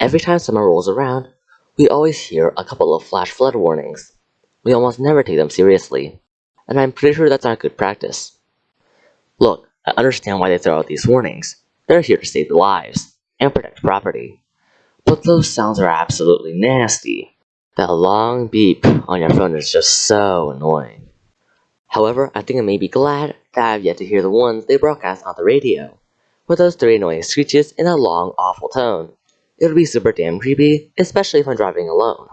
Every time summer rolls around, we always hear a couple of flash flood warnings. We almost never take them seriously, and I'm pretty sure that's not good practice. Look, I understand why they throw out these warnings. They're here to save lives and protect property. But those sounds are absolutely nasty. That long beep on your phone is just so annoying. However, I think I may be glad that I have yet to hear the ones they broadcast on the radio, with those three annoying screeches in a long, awful tone. It would be super damn creepy, especially if I'm driving alone.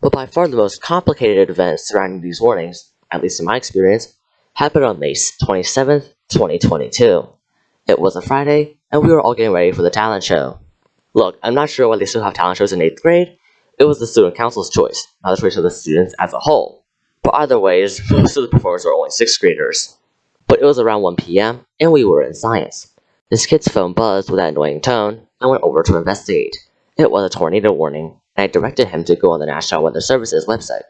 But by far the most complicated events surrounding these warnings, at least in my experience, happened on May 27th, 2022. It was a Friday, and we were all getting ready for the talent show. Look, I'm not sure why they still have talent shows in 8th grade. It was the student council's choice, not the choice of the students as a whole. But either ways, most of the performers were only 6th graders. But it was around 1 p.m., and we were in science. This kid's phone buzzed with that annoying tone, and went over to investigate. It was a tornado warning, and I directed him to go on the National Weather Service's website.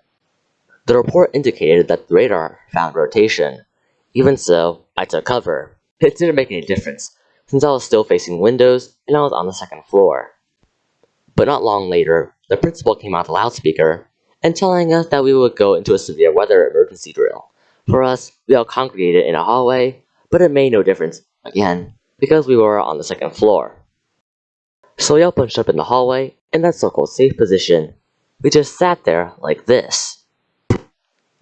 The report indicated that the radar found rotation. Even so, I took cover. It didn't make any difference, since I was still facing windows and I was on the second floor. But not long later, the principal came out the loudspeaker and telling us that we would go into a severe weather emergency drill. For us, we all congregated in a hallway, but it made no difference, again, because we were on the second floor. So we all punched up in the hallway in that so-called safe position. We just sat there like this.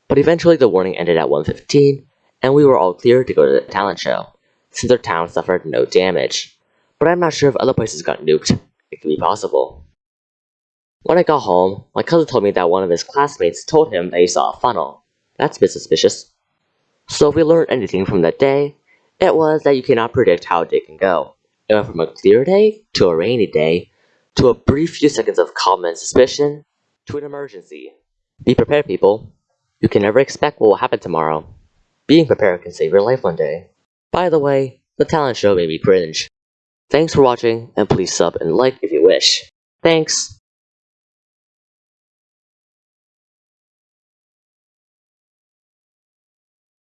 But eventually the warning ended at 1.15, and we were all clear to go to the talent show, since our town suffered no damage. But I'm not sure if other places got nuked. It could be possible. When I got home, my cousin told me that one of his classmates told him that he saw a funnel. That's a bit suspicious. So if we learned anything from that day, it was that you cannot predict how a day can go. It went from a clear day to a rainy day to a brief few seconds of calm and suspicion to an emergency. Be prepared, people. You can never expect what will happen tomorrow. Being prepared can save your life one day. By the way, the talent show made me cringe. Thanks for watching, and please sub and like if you wish. Thanks!